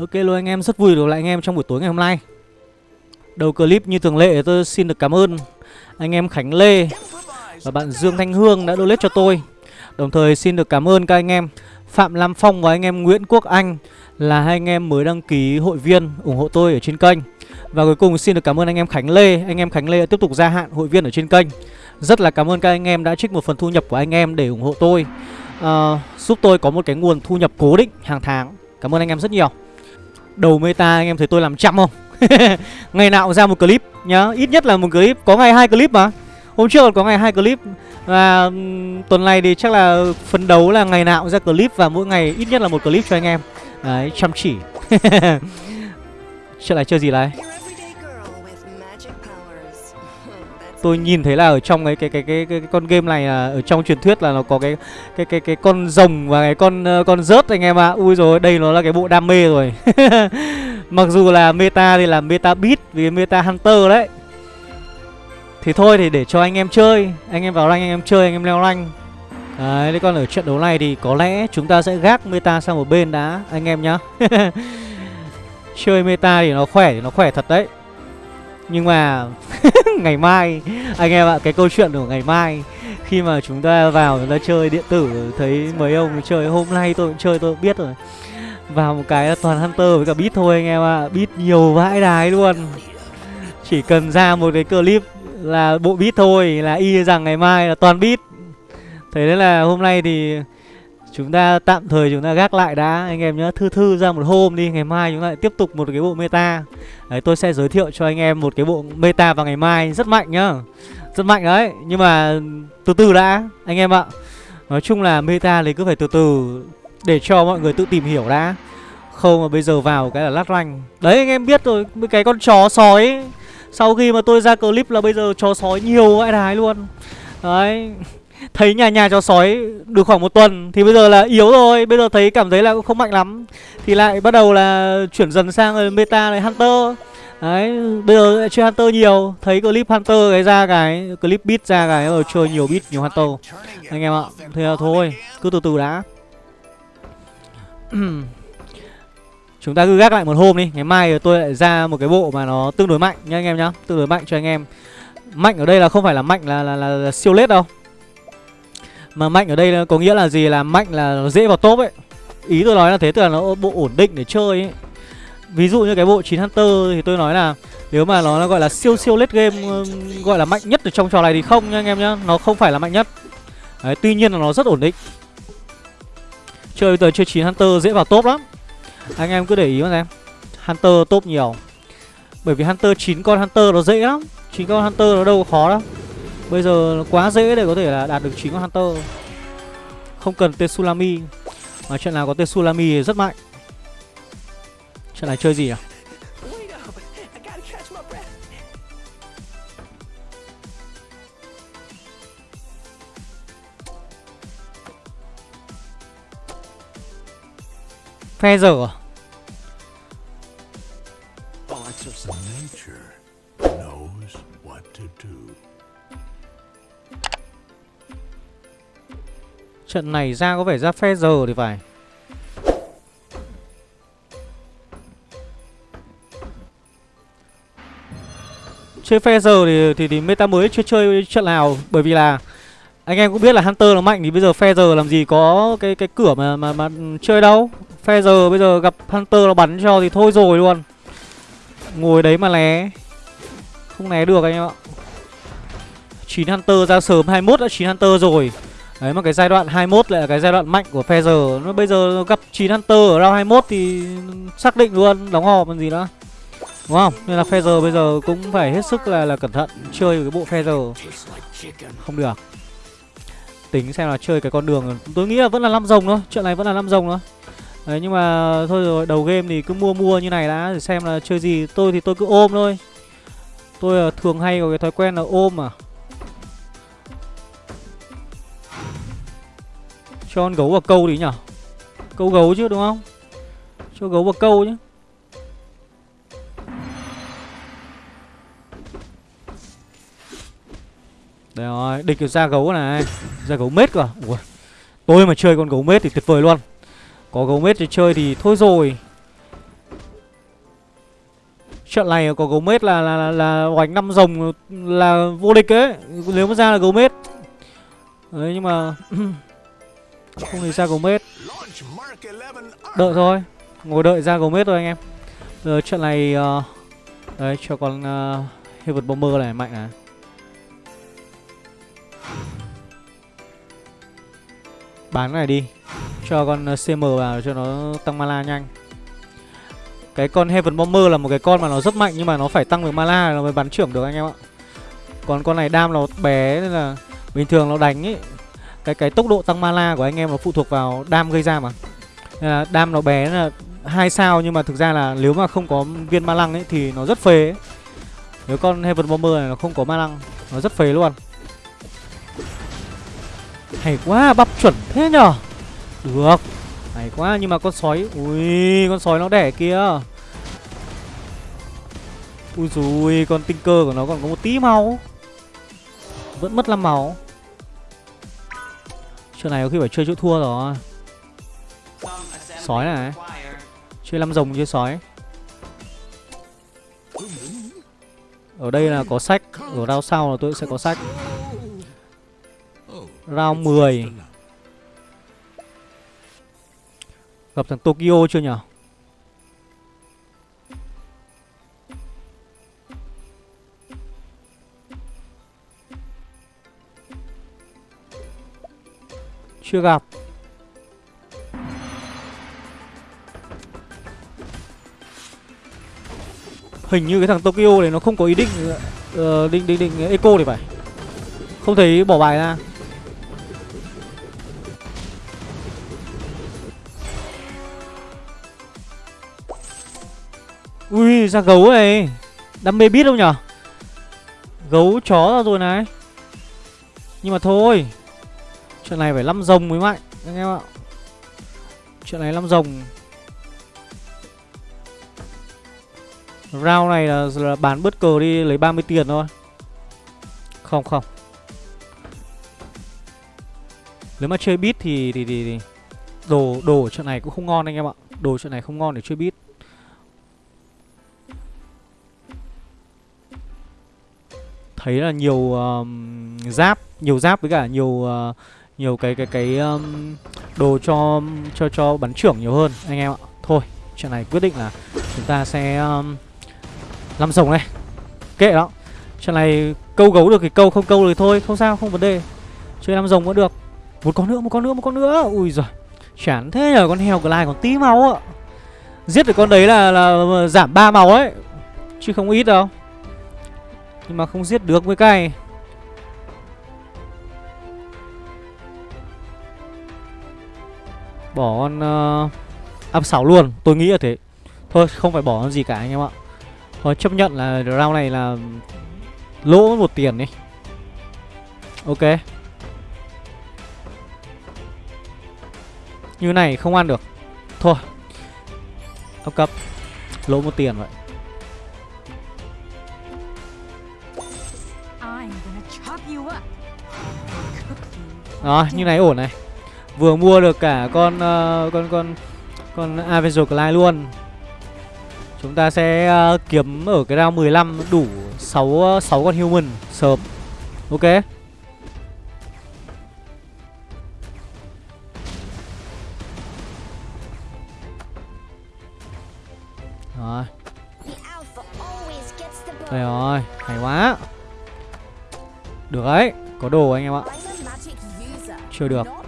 Ok luôn anh em, rất vui được lại anh em trong buổi tối ngày hôm nay Đầu clip như thường lệ tôi xin được cảm ơn anh em Khánh Lê và bạn Dương Thanh Hương đã donate cho tôi Đồng thời xin được cảm ơn các anh em Phạm Lam Phong và anh em Nguyễn Quốc Anh Là hai anh em mới đăng ký hội viên ủng hộ tôi ở trên kênh Và cuối cùng xin được cảm ơn anh em Khánh Lê Anh em Khánh Lê đã tiếp tục gia hạn hội viên ở trên kênh Rất là cảm ơn các anh em đã trích một phần thu nhập của anh em để ủng hộ tôi uh, Giúp tôi có một cái nguồn thu nhập cố định hàng tháng Cảm ơn anh em rất nhiều Đầu meta anh em thấy tôi làm chậm không? ngày nào cũng ra một clip nhá. Ít nhất là một clip, có ngày hai clip mà. Hôm trước còn có ngày hai clip. Và tuần này thì chắc là phấn đấu là ngày nào cũng ra clip Và mỗi ngày ít nhất là một clip cho anh em. Đấy, chăm chỉ. Chuyện này chơi gì đây? Tôi nhìn thấy là ở trong cái cái cái cái, cái, cái con game này là ở trong truyền thuyết là nó có cái cái cái cái con rồng và cái con uh, con rớt anh em ạ. À. Ui rồi, đây nó là cái bộ đam mê rồi. Mặc dù là meta thì là meta beat vì meta hunter đấy. Thì thôi thì để cho anh em chơi, anh em vào rank anh em chơi, anh em leo rank. Đấy, thế còn ở trận đấu này thì có lẽ chúng ta sẽ gác meta sang một bên đã anh em nhá. chơi meta thì nó khỏe thì nó khỏe thật đấy. Nhưng mà ngày mai, Anh em ạ, cái câu chuyện của ngày mai, Khi mà chúng ta vào chúng ta chơi điện tử, Thấy mấy ông chơi, hôm nay tôi cũng chơi, tôi cũng biết rồi. Vào một cái là toàn Hunter với cả Beat thôi anh em ạ, Beat nhiều vãi đái luôn. Chỉ cần ra một cái clip là bộ Beat thôi, Là y rằng ngày mai là toàn Beat. Thế nên là hôm nay thì Chúng ta tạm thời chúng ta gác lại đã. Anh em nhớ thư thư ra một hôm đi, Ngày mai chúng ta lại tiếp tục một cái bộ meta. Đấy, tôi sẽ giới thiệu cho anh em một cái bộ meta vào ngày mai. Rất mạnh nhá. Rất mạnh đấy. Nhưng mà từ từ đã, Anh em ạ. Nói chung là meta thì cứ phải từ từ Để cho mọi người tự tìm hiểu đã. Không mà bây giờ vào cái là lát ranh. Đấy, anh em biết rồi Cái con chó sói. Sau khi mà tôi ra clip là bây giờ chó sói nhiều vãi đái luôn. Đấy. Thấy nhà nhà chó sói được khoảng một tuần Thì bây giờ là yếu rồi. Bây giờ thấy cảm thấy là không mạnh lắm. Thì lại bắt đầu là chuyển dần sang meta này Hunter. Đấy, bây giờ chơi Hunter nhiều. Thấy clip Hunter cái ra cái Clip beat ra cái rồi chơi nhiều beat nhiều Hunter. Anh em ạ Thế là thôi Cứ từ từ đã. Chúng ta cứ gác lại một hôm đi Ngày mai tôi lại ra một cái bộ mà nó tương đối mạnh nha anh em nhá Tương đối mạnh cho anh em. Mạnh ở đây là không phải là mạnh là, là, là, là siêu lết đâu mà mạnh ở đây có nghĩa là gì? Là mạnh là nó dễ vào top ấy. Ý tôi nói là thế tức là nó bộ ổn định để chơi ấy. Ví dụ như cái bộ 9 Hunter thì tôi nói là Nếu mà nó gọi là siêu siêu late game Gọi là mạnh nhất ở trong trò này thì không nha anh em nhá. Nó không phải là mạnh nhất. Đấy, Tuy nhiên là nó rất ổn định. Chơi bây giờ chơi 9 Hunter dễ vào top lắm. Anh em cứ để ý mà xem. Hunter top nhiều. Bởi vì Hunter 9 con Hunter nó dễ lắm. 9 con Hunter nó đâu có khó đâu. Bây giờ quá dễ để có thể là đạt được 9 con Hunter. Không cần Tetsulami. Mà trận nào có Tetsulami thì rất mạnh. Trận này chơi gì à Phe dở à? Trận này ra có vẻ ra phe giờ thì phải. Chơi phe giờ thì, thì, thì meta mới chưa chơi trận nào Bởi vì là Anh em cũng biết là Hunter nó mạnh Thì bây giờ phe giờ làm gì có cái cái cửa mà mà, mà chơi đâu. Phe giờ bây giờ gặp Hunter nó bắn cho thì thôi rồi luôn. Ngồi đấy mà né Không né được anh em ạ. 9 Hunter ra sớm 21 đã 9 Hunter rồi. Đấy, mà cái giai đoạn 21 lại là cái giai đoạn mạnh của Feather Nó bây giờ gặp 9 Hunter ở round 21 thì xác định luôn đóng hòm còn gì nữa Đúng không? Nên là Feather bây giờ cũng phải hết sức là là cẩn thận, chơi cái bộ Feather Không được. Tính xem là chơi cái con đường. Tôi nghĩ là vẫn là 5 rồng thôi Chuyện này vẫn là 5 rồng thôi. Đấy, nhưng mà thôi rồi, đầu game thì cứ mua mua như này đã, để xem là chơi gì. Tôi thì tôi cứ ôm thôi. Tôi ờ, thường hay có cái thói quen là ôm mà. Cho con gấu vào câu đi nhở Câu gấu chứ đúng không? Cho gấu vào câu chứ Đây rồi, địch ra gấu này. Ra gấu mết cơ à? Ủa. Tôi mà chơi con gấu mết thì tuyệt vời luôn. Có gấu mết thì chơi thì thôi rồi. Trận này có gấu mết là là là, là hoành năm rồng là vô địch ấy. Nếu mà ra là gấu mết. Đấy nhưng mà Không thì ra Gomez Đợi thôi Ngồi đợi ra Gomez thôi anh em. Giờ trận này uh, Đấy cho con ờ, uh, Heavy Bomber này mạnh này. Bán này đi Cho con ờ, CM vào cho nó tăng mana nhanh. Cái con Heaven Bomber là một cái con mà nó rất mạnh Nhưng mà nó phải tăng được mana nó mới bắn trưởng được anh em ạ. Còn con này đam nó bé nên là Bình thường nó đánh ấy cái cái tốc độ tăng mana của anh em nó phụ thuộc vào đam gây ra mà. Là đam nó bé là hai sao nhưng mà thực ra là nếu mà không có viên ma lăng ấy thì nó rất phê ấy. Nếu con Heaven Bomber này nó không có ma lăng, Nó rất phê luôn. Hay quá, bắp chuẩn thế nhở? Được. Hay quá, nhưng mà con sói, Ui, con sói nó đẻ kia Ui dùi con tinh cơ của nó còn có một tí máu. Vẫn mất 5 máu chỗ này có khi phải chơi chỗ thua rồi. Sói này. Chơi năm rồng chơi sói. Ở đây là có sách. Ở round sau là tôi sẽ có sách. Round 10 Gặp thằng Tokyo chưa nhỉ Chưa gặp Hình như cái thằng Tokyo này nó không có ý định uh, định định định eco thì phải. Không thấy bỏ bài ra. Ui, ra gấu này. Đam mê biết đâu nhở Gấu chó ra rồi này. Nhưng mà thôi. Chuyện này phải 5 rồng mới mạnh anh em ạ. Chuyện này 5 rồng. Round này là, là bán bớt cờ đi lấy 30 tiền thôi. Không không. Nếu mà chơi bit thì, thì, thì, thì Đồ đồ trận này cũng không ngon anh em ạ. Đồ trận này không ngon để chơi bit Thấy là nhiều uh, giáp Nhiều giáp với cả nhiều uh, nhiều cái cái cái um, Đồ cho cho cho bắn trưởng nhiều hơn Anh em ạ. Thôi chuyện này quyết định là Chúng ta sẽ um, làm rồng này. Kệ đó. Chuyện này câu gấu được thì câu không câu được thôi Không sao không vấn đề. Chơi làm rồng vẫn được. Một con nữa một con nữa một con nữa. Ui giời Chán thế nhờ con heo lại còn tí máu ạ. Giết được con đấy là, là giảm ba máu ấy Chứ không ít đâu. Nhưng mà không giết được với cay Bỏ con uh, áp 6 luôn. Tôi nghĩ là thế. Thôi không phải bỏ con gì cả anh em ạ. Thôi chấp nhận là round này là lỗ một tiền đi. Ok. Như này không ăn được. Thôi. Ốc cấp. Lỗ một tiền vậy. Đó, như này ổn này Vừa mua được cả con uh, con con con Avenger Clyde luôn Chúng ta sẽ uh, kiếm ở cái round 15 đủ 6 6 ờ, con human sớm. Ok. Rồi. Đây rồi, hay quá. Được đấy, có đồ anh em ạ. Chưa được.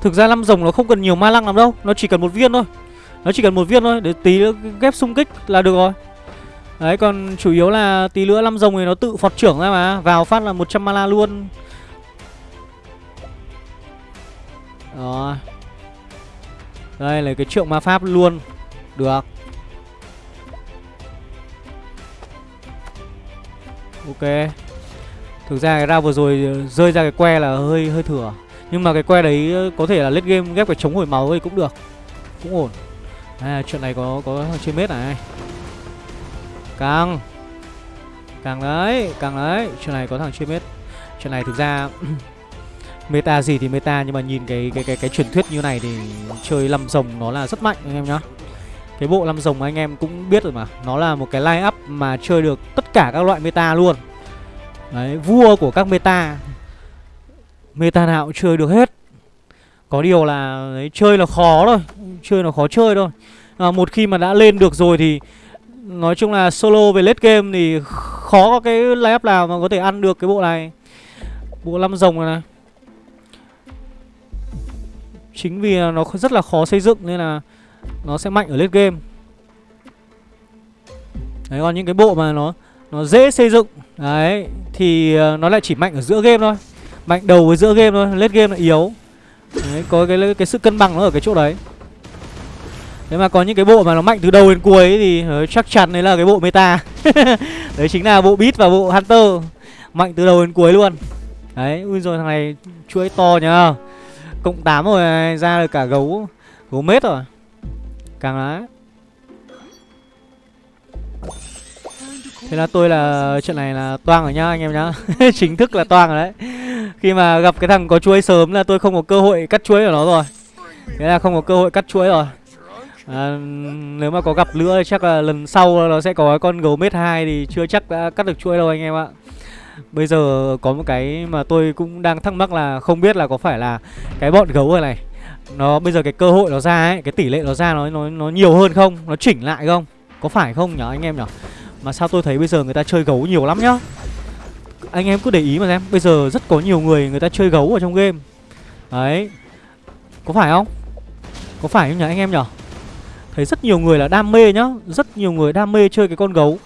Thực ra năm rồng nó không cần nhiều ma lăng lắm đâu, nó chỉ cần một viên thôi. Nó chỉ cần một viên thôi để tí nữa ghép xung kích là được rồi. Đấy còn chủ yếu là tí nữa năm rồng thì nó tự phọt trưởng ra mà Vào phát là 100 mana luôn. Đó. Đây là cái trượng ma pháp luôn. Được. Ok. Thực ra cái ra vừa rồi rơi ra cái que là hơi hơi thừa. Nhưng mà cái que đấy ờ, có thể là late game ghép cái chống hồi máu thì cũng được. Cũng ổn. À chuyện này có có chơi mết này. Càng. Càng đấy Càng đấy. Chuyện này có thằng chơi mết. Chuyện này thực ra Meta gì thì meta Nhưng mà nhìn cái cái cái cái truyền thuyết như này thì Chơi lâm rồng nó là rất mạnh anh em nhá. Cái bộ lăm rồng anh em cũng biết rồi mà. Nó là một cái line up mà chơi được tất cả các loại meta luôn. Đấy, vua của các meta. Meta nào cũng chơi được hết. Có điều là đấy, chơi là khó thôi. Chơi là khó chơi thôi. À, Một khi mà đã lên được rồi thì Nói chung là solo về late game thì khó có cái lineup nào mà có thể ăn được cái bộ này. Bộ năm rồng này này. Chính vì nó rất là khó xây dựng nên là nó sẽ mạnh ở late game. Đấy còn những cái bộ mà nó nó dễ xây dựng. Đấy Thì ờ, nó lại chỉ mạnh ở giữa game thôi. Mạnh đầu với giữa game thôi lết game là yếu. Đấy có cái cái sự cân bằng nó ở cái chỗ đấy. Thế mà có những cái bộ mà nó mạnh từ đầu đến cuối ấy, thì ờ, chắc chắn đấy là cái bộ meta. Đấy chính là bộ Beat và bộ Hunter. Mạnh từ đầu đến cuối luôn. Đấy, ui rồi thằng này chuỗi to nhá Cộng 8 rồi ra được cả gấu Gấu mết rồi. Càng đấy Thế là tôi là trận này là toang rồi nhá anh em nhá Chính thức là toang rồi đấy Khi mà gặp cái thằng có chuối sớm là tôi không có cơ hội cắt chuối của nó rồi Thế là không có cơ hội cắt chuối rồi à, Nếu mà có gặp nữa thì chắc là lần sau nó sẽ có con gấu mết 2 thì chưa chắc đã cắt được chuối đâu anh em ạ Bây giờ có một cái mà tôi cũng đang thắc mắc là không biết là có phải là cái bọn gấu này này nó bây giờ cái cơ hội nó ra ấy, cái tỷ lệ nó ra nó nó nó nhiều hơn không? Nó chỉnh lại không? Có phải không nhở anh em nhở? Mà sao tôi thấy bây giờ người ta chơi gấu nhiều lắm nhá. Anh em cứ để ý mà xem, Bây giờ rất có nhiều người người ta chơi gấu ở trong game. Đấy. Có phải không? Có phải không nhỉ anh em nhỉ? Thấy rất nhiều người là đam mê nhá, Rất nhiều người đam mê chơi cái con gấu.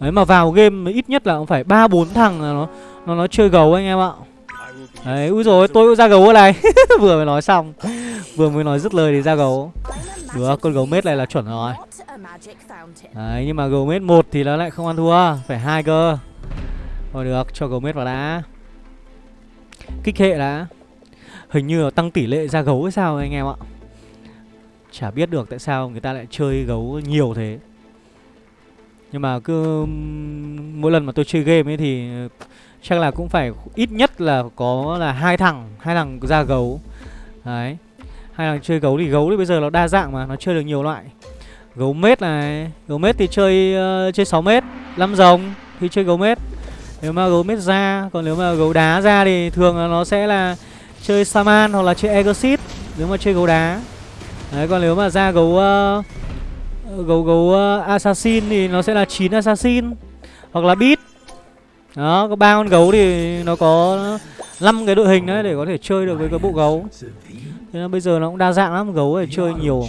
Đấy, mà vào game ít nhất là cũng phải ba bốn thằng là nó nó nó chơi gấu anh em ạ. Đấy, úi rồi tôi cũng ra gấu ở này Vừa mới nói xong. Vừa mới nói dứt lời thì ra gấu. Được, con gấu mết này là chuẩn rồi. Đấy, nhưng mà gấu mết một thì nó lại không ăn thua. Phải hai cơ. Thôi được, cho gấu mết vào đã. Kích hệ đã. Hình như là tăng tỷ lệ ra gấu hay sao anh em ạ? Chả biết được tại sao người ta lại chơi gấu nhiều thế. Nhưng mà cứ Mỗi lần mà tôi chơi game ấy thì Chắc là cũng phải ít nhất là có là hai thằng hai thằng ra gấu. Đấy Hai thằng chơi gấu thì gấu thì bây giờ nó đa dạng mà Nó chơi được nhiều loại. Gấu mết này Gấu mết thì chơi uh, chơi 6 mét 5 rồng thì chơi gấu mết. Nếu mà gấu mết ra Còn nếu mà gấu đá ra thì thường là nó sẽ là Chơi Saman hoặc là chơi Exit Nếu mà chơi gấu đá. Đấy còn nếu mà ra gấu uh, Gấu gấu ờ, Assassin thì nó sẽ là 9 Assassin Hoặc là Beat. Đó có ba con gấu thì nó có 5 cái đội hình đấy để có thể chơi được với cái bộ gấu. Thế nên bây giờ nó cũng đa dạng lắm Gấu để chơi nhiều.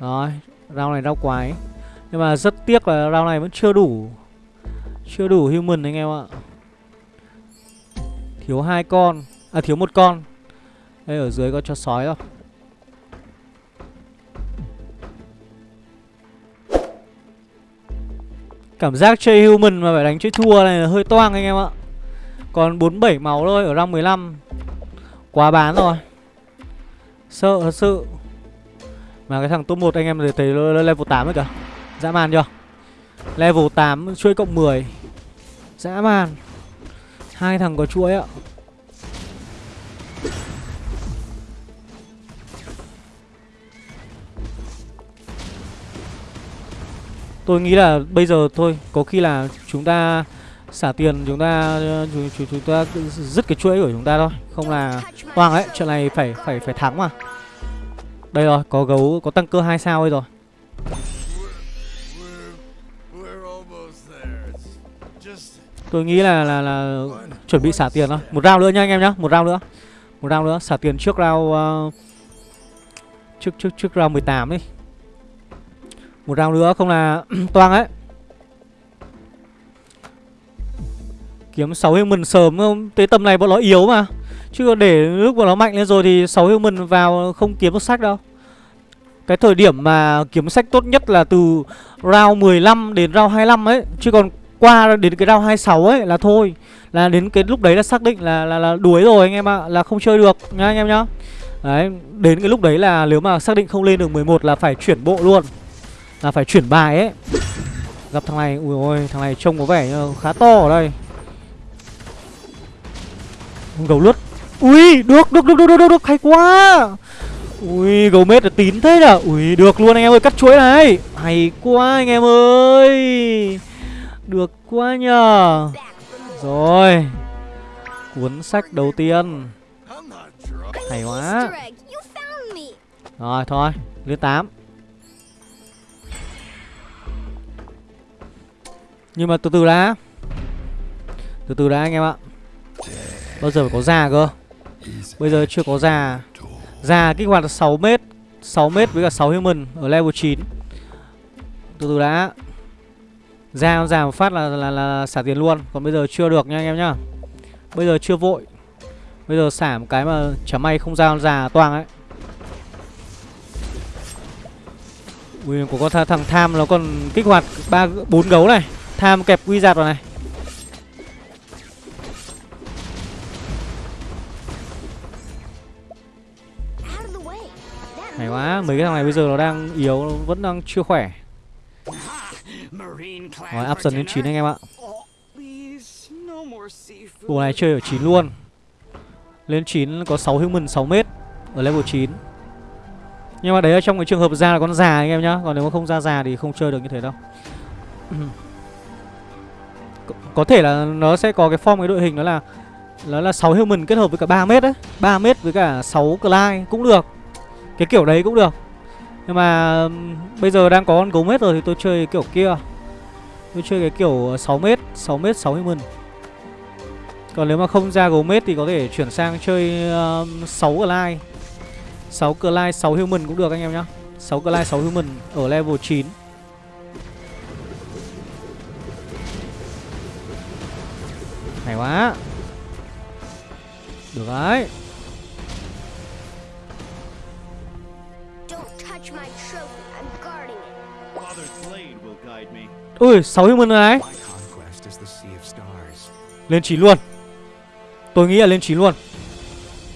Rồi, rau này rau quái Nhưng mà rất tiếc là rau này vẫn chưa đủ Chưa đủ human anh em ạ. Thiếu hai con À thiếu một con. Đây ở dưới có cho sói không? Cảm giác chơi human mà phải đánh chơi thua này là hơi toang anh em ạ. Còn 47 máu thôi, ở răng 15 Quá bán rồi. Sợ, thật sự. Mà cái thằng top 1 anh em thấy level 8 rồi kìa. Dã man chưa? Level 8 chuỗi cộng 10 Dã man. Hai thằng có chuỗi ạ. Tôi nghĩ là bây giờ thôi Có khi là chúng ta xả tiền chúng ta chúng, chúng, chúng ta dứt cái chuỗi của chúng ta thôi Không là toang đấy Chuyện này phải phải phải thắng mà đây rồi, có gấu, có tăng cơ 2 sao đây rồi Tôi nghĩ là là là chuẩn bị xả tiền thôi. Một round nữa nha anh em nhá, một round nữa. Một round nữa, xả tiền trước round uh, trước trước trước round 18 đi. Một round nữa không là toang ấy. Kiếm 6 human sớm không? Tới tầm này bọn nó yếu mà. Chứ để lúc bọn nó mạnh lên rồi thì 6 human vào không kiếm được sách đâu Cái thời điểm mà kiếm sách tốt nhất là từ round 15 đến round 25 ấy Chứ còn qua đến cái round 26 ấy là thôi Là đến cái lúc đấy là xác định là là, là đuối rồi anh em ạ à, Là không chơi được nha anh em nhá Đấy, đến cái lúc đấy là nếu mà xác định không lên được 11 là phải chuyển bộ luôn là phải chuyển bài ấy. Gặp thằng này, ui ôi, thằng này trông có vẻ khá to ở đây. Gấu lướt. Ui được được được được được được hay quá. Ui gấu mết là tín thế nhở? Ui được luôn anh em ơi cắt chuỗi này. Hay quá anh em ơi. Được quá nhờ rồi. Cuốn sách đầu tiên. Hay quá. Rồi thôi lên tám. Nhưng mà từ từ đã. Từ từ đã anh em ạ. Bao giờ phải có già cơ? Bây giờ chưa có già Già kích hoạt 6 mét 6 mét với cả 6 human ở level 9 Từ từ đã. Già già một phát là, là, là, là xả tiền luôn. Còn bây giờ chưa được nha anh em nhá. Bây giờ chưa vội. Bây giờ xả một cái mà chả may không ra già toang ấy. Ui, của con thằng tham nó còn kích hoạt ba bốn gấu này. Tham kẹp quy giạt vào này. Hay quá, mấy cái thằng này bây giờ nó đang yếu, nó vẫn đang chưa khỏe. Rồi, áp dần lên 9 anh em ạ. Bộ này chơi ở 9 luôn. Lên 9 có 6 human 6 mét Ở level 9 Nhưng mà đấy là trong cái trường hợp ra là con già anh em nhá. Còn nếu mà không ra già thì không chơi được như thế đâu có thể là nó sẽ có cái form cái đội hình đó là nó là 6 human kết hợp với cả 3 mét đấy 3 mét với cả 6 Clyde cũng được. Cái kiểu đấy cũng được. Nhưng mà bây giờ đang có con gấu mét rồi thì tôi chơi kiểu kia. Tôi chơi cái kiểu 6 mét 6 mét 6 human. Còn nếu mà không ra gấu mét thì có thể chuyển sang chơi um, 6 Clyde. 6 Clyde 6 human cũng được anh em nhá. 6 Clyde 6 human ở level 9 Hay quá. Được đấy Ui 6 human đấy. Lên 9 luôn. Tôi nghĩ là lên 9 luôn.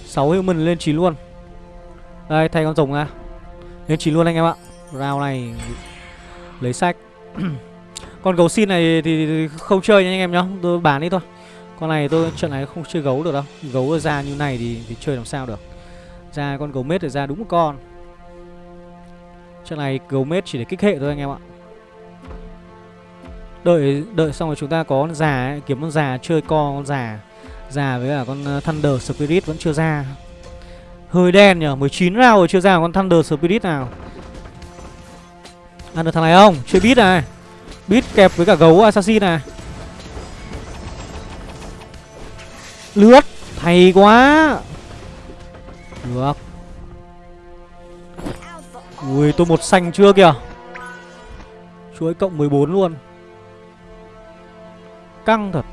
6 human lên 9 luôn. Đây thay con rồng ra. Lên 9 luôn anh em ạ. Round này Lấy sách. Con gấu xin này thì không chơi nha anh em nhá. Tôi bán đi thôi con này tôi trận này không chơi gấu được đâu. Gấu ra như này thì, thì chơi làm sao được. Ra con gấu mết thì ra đúng một con. Trận này gấu mết chỉ để kích hệ thôi anh em ạ. Đợi đợi xong rồi chúng ta có con già ấy, Kiếm con già chơi co con già. Già với cả con uh, Thunder Spirit vẫn chưa ra. Hơi đen nhở 19 round rồi chưa ra con Thunder Spirit nào. Ăn được thằng này không? Chơi beat này. Beat kẹp với cả gấu Assassin này. Lướt. Hay quá. Được. Ui tôi một xanh chưa kìa. Chuỗi cộng 14 luôn. Căng thật.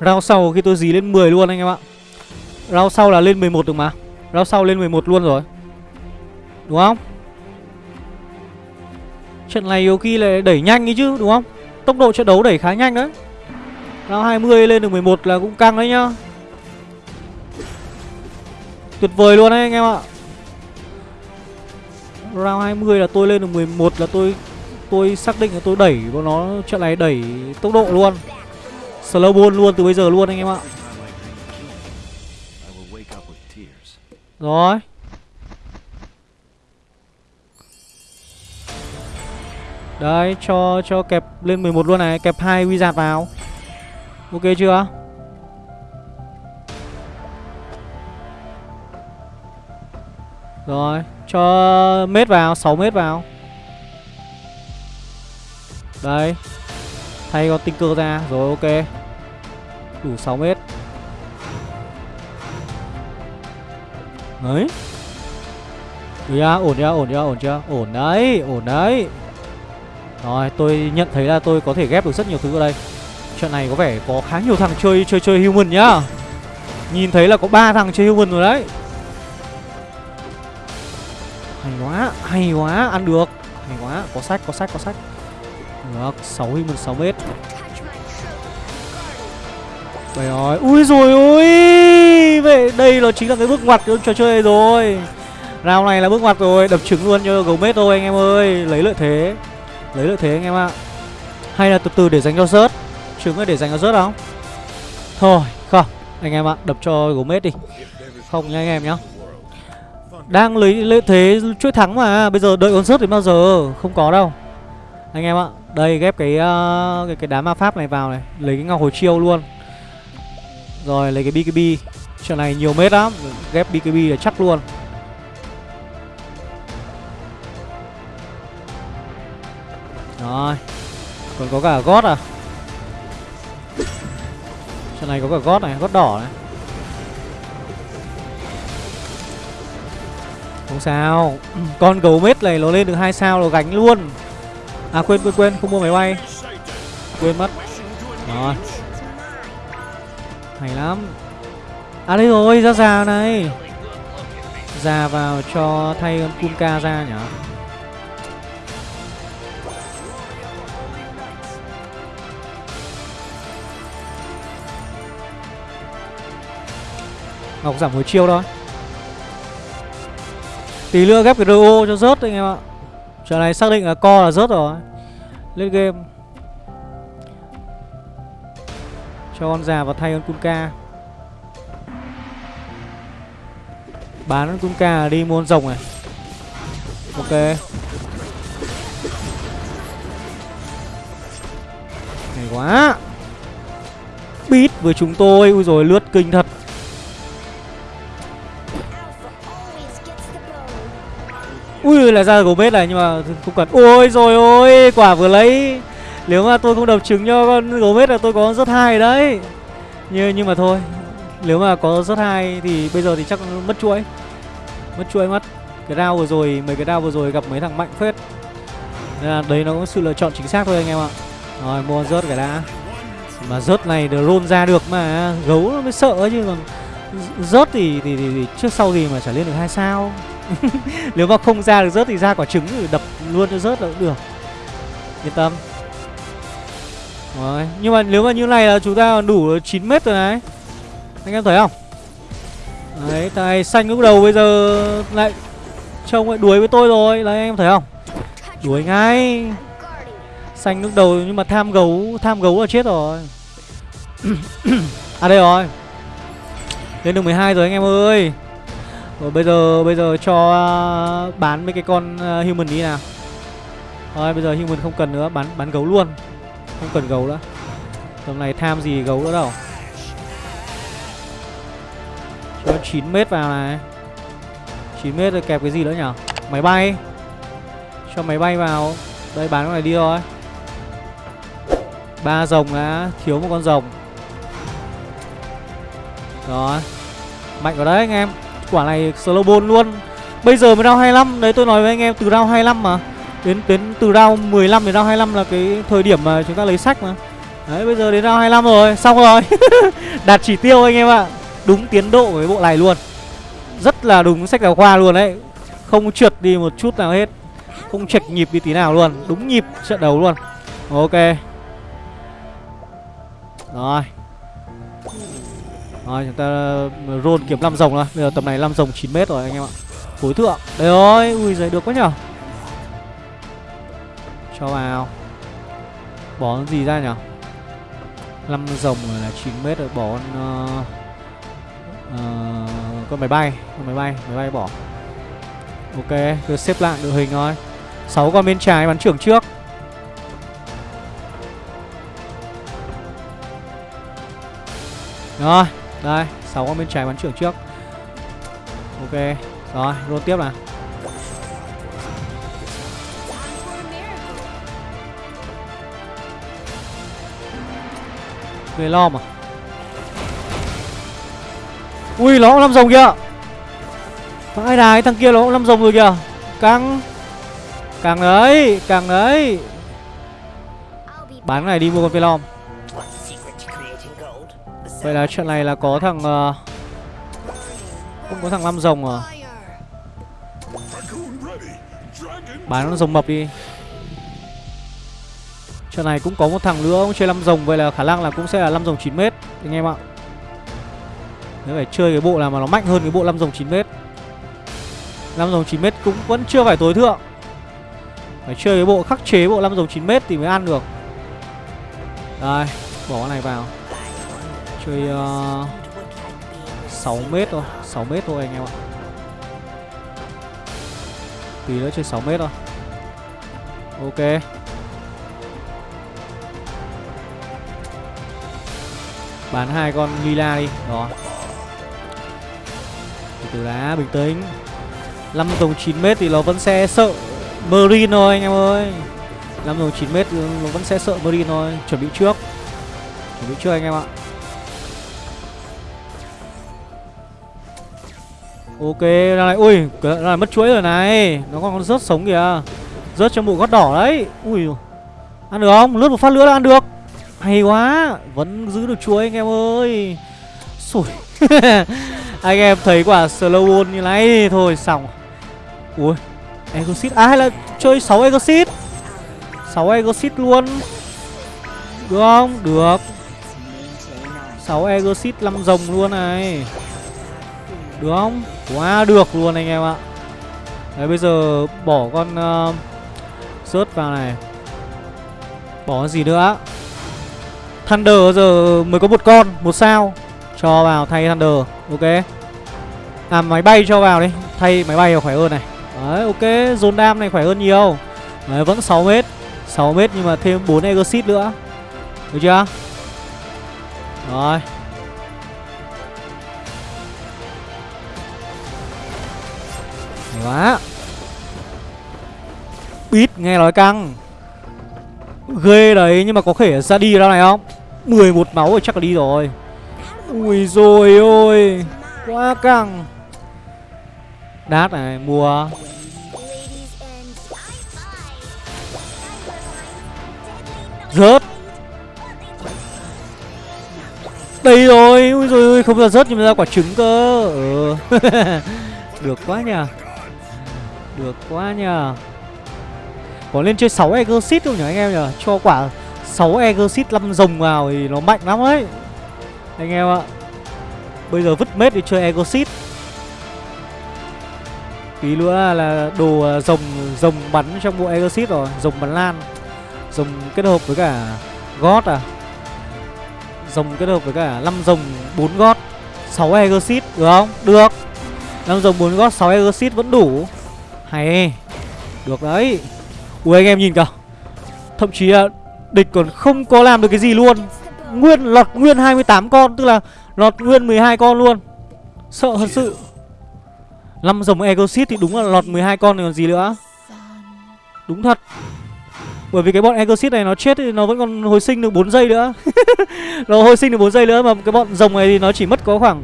Rao sau khi tôi dí lên 10 luôn anh em ạ Round sau là lên 11 được mà. Round sau lên 11 luôn rồi. Đúng không? Trận này Yoki lại đẩy nhanh ấy chứ, đúng không? Tốc độ trận đấu đẩy khá nhanh đấy. Round 20 lên được 11 là cũng căng đấy nhá. Tuyệt vời luôn đấy anh em ạ. Round 20 là tôi lên được 11 là tôi Tôi xác định là tôi đẩy bọn nó, trận này đẩy tốc độ luôn. Slow ball luôn từ bây giờ luôn anh em ạ. Rồi. Đấy, cho cho kẹp lên 11 luôn này, Kẹp hai wizard vào. Ok chưa? Rồi, Cho mét vào 6 mét vào. Đấy. Thay con tinh cơ ra, Rồi ok. Đủ 6 mét Đấy Được chưa? Ổn chưa? Ổn chưa? Ổn chưa? Ổn đấy, ổn đấy Rồi, tôi nhận thấy là tôi có thể ghép được rất nhiều thứ ở đây Trận này có vẻ có khá nhiều thằng chơi chơi chơi human nhá Nhìn thấy là có ba thằng chơi human rồi đấy Hay quá, hay quá, ăn được Hay quá, có sách, có sách, có sách Được, 6 human 6 mét Vậy rồi, ui rồi ôi ui vậy đây nó chính là cái bước ngoặt của trò chơi rồi. Round này là bước ngoặt rồi đập trứng luôn cho gấu mết thôi anh em ơi. Lấy lợi thế lấy lợi thế anh em ạ. Hay là từ từ để dành cho rớt trứng là để dành cho rớt không thôi không. Anh em ạ đập cho gấu mết đi. Không nha anh em nhá. Đang lấy lợi thế chuỗi thắng mà bây giờ đợi con rớt đến bao giờ? Không có đâu. Anh em ạ đây ghép cái uh, cái cái đá ma pháp này vào này lấy cái ngọc hồi chiêu luôn. Rồi lấy cái bkb trận này nhiều mét lắm, ghép bkb là chắc luôn. Rồi, còn có cả gót à? Trận này có cả gót này, gót đỏ này. Không sao, con gấu mết này nó lên được hai sao nó gánh luôn. À quên quên quên, không mua máy bay. Quên mất. Rồi. Hay lắm à đây rồi, ra già này. Già vào cho thay con Kumka ra nhở ngọc giảm hồi chiêu thôi. Tí nữa ghép cái ro cho rớt anh em ạ. Trận này xác định là co là rớt rồi. Lên game. Cho con già vào thay con kunka bán cũng kunka đi mua con rồng này. Ok. Hay quá. Bít với chúng tôi. Ui rồi lướt kinh thật. Ui, là ra gấu bết này nhưng mà không cần. Ôi rồi ôi, quả vừa lấy. Nếu mà tôi không đập trứng cho con gấu bết là tôi có rất hay đấy. Nhưng nhưng mà thôi nếu mà có rất hai thì bây giờ thì chắc mất chuỗi. Mất chuỗi mất cái đao vừa rồi mấy cái đao vừa rồi gặp mấy thằng mạnh phết. Nên là đấy nó có sự lựa chọn chính xác thôi anh em ạ. Rồi mua rớt cái đã. Mà rớt này được ra được mà gấu nó mới sợ chứ còn rớt thì, thì, thì, thì trước sau gì mà trả lên được hai sao. Nếu mà không ra được rớt thì ra quả trứng thì đập luôn cho rớt là cũng được. Yên tâm. Rồi nhưng mà nếu mà như này là chúng ta đủ 9 mét rồi này anh em thấy không? Đấy tay xanh lúc đầu bây giờ lại trông lại đuổi với tôi rồi. Đấy anh em thấy không? Đuổi ngay. Xanh lúc đầu nhưng mà tham gấu tham gấu là chết rồi. À đây rồi. Lên được 12 rồi anh em ơi. Rồi bây giờ bây giờ cho uh, bán mấy cái con uh, human đi nào. Rồi bây giờ human không cần nữa bán bán gấu luôn. Không cần gấu nữa. Tầm này tham gì gấu nữa đâu. Cho 9 mét vào này. 9 mét rồi kẹp cái gì nữa nhở? Máy bay. Cho máy bay vào. Đây, bán cái này đi thôi. Ba rồng đã thiếu một con rồng. Rồi Mạnh vào đấy anh em. Quả này slow ball luôn. Bây giờ mới round 25 Đấy, tôi nói với anh em, từ round 25 mà. Đến đến từ round 15 đến round 25 là cái thời điểm mà chúng ta lấy sách mà. Đấy, bây giờ đến round 25 rồi. Xong rồi. Đạt chỉ tiêu anh em ạ. Đúng tiến độ với bộ này luôn. Rất là đúng sách giáo khoa luôn đấy. Không trượt đi một chút nào hết. Không chệch nhịp đi tí nào luôn. Đúng nhịp trận đấu luôn. Ok. Rồi. Rồi chúng ta ờ, roll kiếm 5 rồng rồi Bây giờ tầm này 5 rồng 9m rồi anh em ạ. Phối thượng. Đấy ơi Ui giời được quá nhở. Cho vào. Bỏ gì ra nhở? 5 rồng là 9m rồi. Bỏ con uh, ờ, uh, Con máy bay Con máy bay Máy bay bỏ Ok Cứ xếp lại đội hình thôi 6 con bên trái bắn trưởng trước Rồi đây, 6 con bên trái bắn trưởng trước. Ok, rồi, roll tiếp nào. Người lo mà. Ui, nó cũng năm rồng kìa. Vãi đài, thằng kia nó cũng năm rồng rồi kìa. Căng. Càng đấy, càng đấy. Bán cái này đi mua con Velom. Vậy là chuyện này là có thằng uh, Không có thằng năm rồng à Bán nó rồng mập đi Chuyện này cũng có một thằng nữa cũng chơi 5 rồng Vậy là khả năng là cũng sẽ là 5 rồng 9 mét Anh em ạ nếu phải chơi cái bộ nào mà nó mạnh hơn cái bộ 5 dòng 9m 5 dòng 9m cũng vẫn chưa phải tối thượng. Phải chơi cái bộ khắc chế bộ 5 dòng 9m thì mới ăn được. Đây Bỏ cái này vào. Chơi ờ, uh, 6m thôi 6m thôi anh em ạ. Tí nữa chơi 6m thôi. Ok. Bán hai con lila đi. Đó. Từ đá bình tĩnh. 5 dòng 9m thì nó vẫn sẽ sợ Marine thôi anh em ơi. 5 dòng 9m nó vẫn sẽ sợ Marine thôi. Chuẩn bị trước. Chuẩn bị trước anh em ạ. Ok, đang này, ui, cái này mất chuỗi rồi này. Nó còn rớt sống kìa. Rớt trong bộ gót đỏ đấy. Ui, ăn được không? Lướt một phát nữa là ăn được. Hay quá, vẫn giữ được chuỗi anh em ơi. Sủi Anh em thấy quả slow wall như này Thôi xong. Ui, Exit, à hay là chơi 6 Exit 6 Exit luôn. Được không? Được. 6 Exit 5 rồng luôn này. Được không? Quá được luôn anh em ạ. Đấy bây giờ bỏ con uh, Rớt vào này. Bỏ gì nữa? Thunder giờ mới có một con Một sao. Cho vào thay Thunder Ok. À máy bay cho vào đi. Thay máy bay khỏe hơn này. Đấy, ok dồn đam này khỏe hơn nhiều. Đấy, vẫn 6m 6m nhưng mà thêm 4 Exit nữa. Được chưa? Rồi. Quá. Bít nghe nói căng. Ghê đấy, nhưng mà có thể ra đi ra này không? 11 máu rồi chắc là đi rồi. Ui rồi ôi, Quá căng. Đát này, mua. Rớt. Đây rồi, Ui rồi ôi, không ra rớt nhưng mà ra quả trứng cơ. Ừ. Được quá nhờ. Được quá nhờ. Có lên chơi 6 Exit không nhỉ anh em nhỉ Cho quả 6 Exit 5 rồng vào thì nó mạnh lắm ấy Anh em ạ. Bây giờ vứt mết đi chơi Exit Tí nữa là đồ ờ, rồng rồng bắn trong bộ Exit rồi, Rồng bắn lan. Rồng kết hợp với cả gót à. Rồng kết hợp với cả 5 rồng 4 gót 6 Exit được không? Được. 5 rồng 4 gót 6 Exit vẫn đủ. Hay. Được đấy. Ui, anh em nhìn kìa. Thậm chí là địch còn không có làm được cái gì luôn. Nguyên, lọt nguyên 28 con, Tức là lọt nguyên 12 con luôn. Sợ thật sự năm dòng Exit thì đúng là lọt 12 con này còn gì nữa? Đúng thật. Bởi vì cái bọn Exit này nó chết thì nó vẫn còn hồi sinh được 4 giây nữa. Nó hồi sinh được 4 giây nữa Mà cái bọn rồng này thì nó chỉ mất có khoảng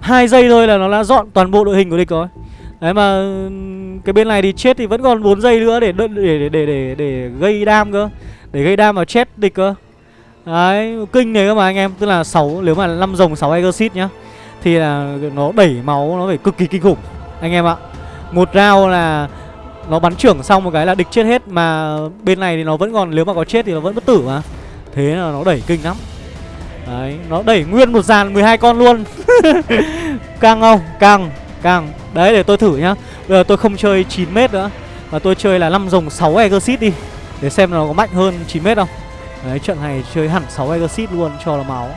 hai giây thôi là nó đã dọn toàn bộ đội hình của địch rồi. Đấy mà cái bên này thì chết thì vẫn còn 4 giây nữa để để để để để, để gây đam cơ. Để gây đam vào chết địch cơ. Đấy, kinh này cơ mà anh em, tức là 6 nếu mà 5 rồng 6 exit nhá thì là nó đẩy máu nó phải cực kỳ kinh khủng anh em ạ. Một rau là nó bắn trưởng xong một cái là địch chết hết mà bên này thì nó vẫn còn nếu mà có chết thì nó vẫn bất tử mà. Thế là nó đẩy kinh lắm. Đấy, nó đẩy nguyên một dàn 12 con luôn. căng không? Căng. Càng Đấy để tôi thử nhá Bây giờ tôi không chơi 9m nữa Mà tôi chơi là 5 rồng 6 Exit đi Để xem nó có mạnh hơn 9m không Đấy trận này chơi hẳn 6 Exit luôn cho là máu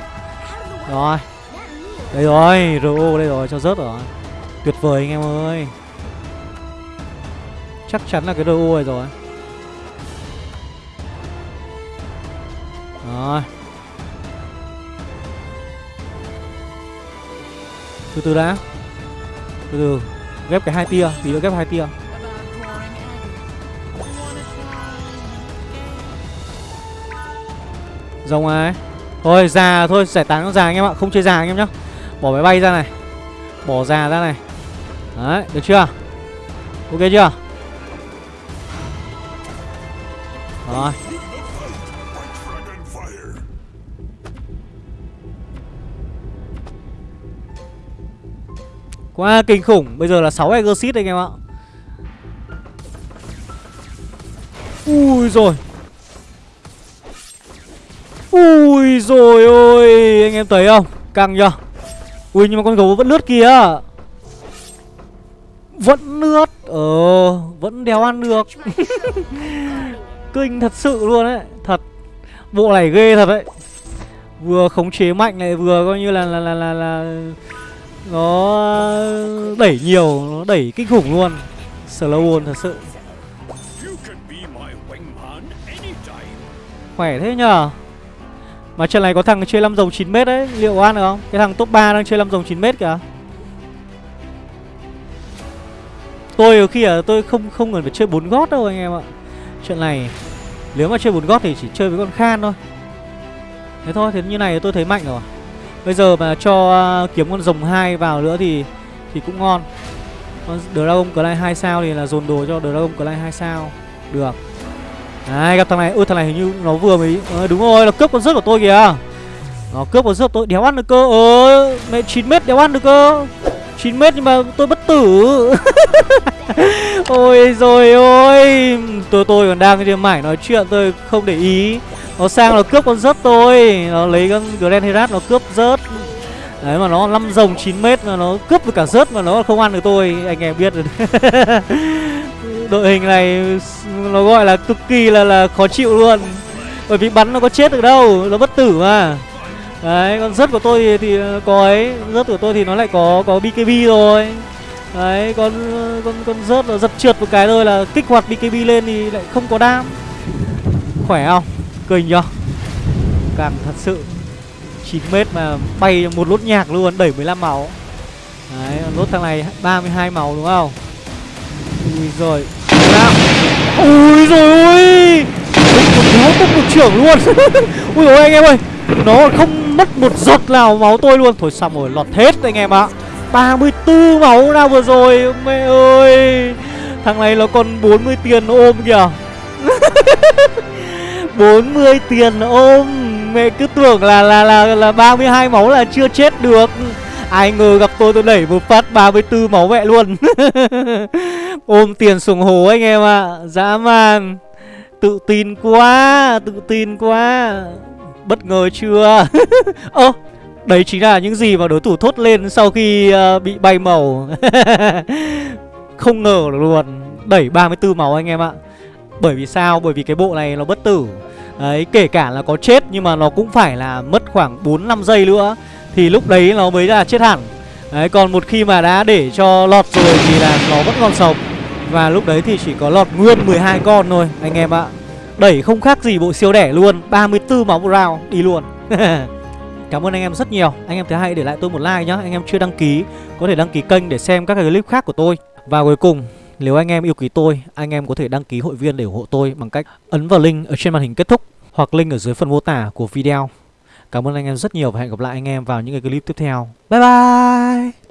Rồi Đây rồi RO đây rồi cho rớt rồi Tuyệt vời anh em ơi. Chắc chắn là cái RO này rồi. Rồi. Từ từ đã. Từ từ, ghép cái hai tia, tí nữa ghép hai tia. Rồng ai thôi, già thôi, giải tán nó già anh em ạ, không chơi già anh em nhá. Bỏ máy bay ra này. Bỏ già ra này đấy, được chưa? Ok chưa? Rồi. Quá kinh khủng. Bây giờ là 6 Exit anh em ạ. Ui rồi Ui rồi ôi, Anh em thấy không? Căng chưa? Ui, nhưng mà con gấu vẫn lướt kìa. Vẫn lướt Ờ Vẫn đéo ăn được. Kinh thật sự luôn đấy Thật. Bộ này ghê thật đấy. Vừa khống chế mạnh này vừa coi như là là là là, là Nó đẩy nhiều Nó đẩy kinh khủng luôn. Slow thật sự. Khỏe thế nhờ. Mà trận này có thằng chơi 5 dòng 9m đấy Liệu ăn được không? Cái thằng top 3 đang chơi 5 dòng 9m kìa. Tôi khi ở tôi không không cần phải chơi bốn gót đâu anh em ạ. Chuyện này Nếu mà chơi bốn gót thì chỉ chơi với con Khan thôi. Thế thôi, thế như này tôi thấy mạnh rồi. Bây giờ mà cho uh, kiếm con rồng hai vào nữa thì thì cũng ngon. Con Dragon Clay 2 sao thì là dồn đồ cho Dragon Clay 2 sao. Được. Đấy, gặp thằng này, ui thằng này hình như nó vừa mới à, Đúng rồi, nó cướp con rớt của tôi kìa. Nó cướp con rớt tôi, đéo ăn được cơ. Ờ, mẹ 9 mét đéo ăn được cơ. 9m nhưng mà tôi bất tử. Ôi rồi ôi. Tôi tôi còn đang trên mải nói chuyện, tôi không để ý. Nó sang nó cướp con rớt tôi. Nó lấy con Grand Herat, nó cướp rớt. Đấy, mà nó 5 rồng 9m mà nó cướp được cả rớt mà nó không ăn được tôi, Anh em biết rồi. Đội hình này nó gọi là cực kỳ là là khó chịu luôn. Bởi vì bắn nó có chết được đâu, Nó bất tử mà. Đấy, con rớt của tôi thì, thì ờ, có ấy. Rớt của tôi thì nó lại có có BKB rồi. Đấy, con ờ, con con rớt nó giật trượt một cái thôi là kích hoạt BKB lên thì lại không có đam. Khỏe không? Kinh chưa? Càng thật sự 9m mà bay một lốt nhạc luôn, đẩy 15 máu. Đấy, lốt thằng này 32 máu đúng không? Ui rồi Ui rồi ôi Nó tốc một trưởng luôn. Ui ôi anh em ơi. Nó không mất một giọt nào máu tôi luôn. Thôi xong rồi, lọt hết anh em ạ. 34 máu nào vừa rồi, Mẹ ơi. Thằng này nó còn 40 tiền ôm kìa. 40 tiền ôm. Mẹ cứ tưởng là là là là 32 máu là chưa chết được. Ai ngờ gặp tôi tôi đẩy một phát 34 máu mẹ luôn. Ôm tiền xuống hố anh em ạ. À. Dã man. Tự tin quá, Tự tin quá. Bất ngờ chưa? Ơ Đấy chính là những gì mà đối thủ thốt lên sau khi uh, bị bay màu. Không ngờ luôn. Đẩy 34 máu anh em ạ. Bởi vì sao? Bởi vì cái bộ này nó bất tử. Đấy, kể cả là có chết nhưng mà nó cũng phải là mất khoảng 4-5 giây nữa. Thì lúc đấy nó mới là chết hẳn. Đấy, còn một khi mà đã để cho lọt rồi thì là nó vẫn còn sống. Và lúc đấy thì chỉ có lọt nguyên 12 con thôi anh em ạ. Đẩy không khác gì bộ siêu đẻ luôn. 34 máu một round, đi luôn. Cảm ơn anh em rất nhiều. Anh em thấy hay để lại tôi một like nhá. Anh em chưa đăng ký Có thể đăng ký kênh để xem các cái clip khác của tôi. Và cuối cùng Nếu anh em yêu quý tôi Anh em có thể đăng ký hội viên để ủng hộ tôi Bằng cách ấn vào link ở trên màn hình kết thúc Hoặc link ở dưới phần mô tả của video. Cảm ơn anh em rất nhiều Và hẹn gặp lại anh em vào những cái clip tiếp theo. Bye bye!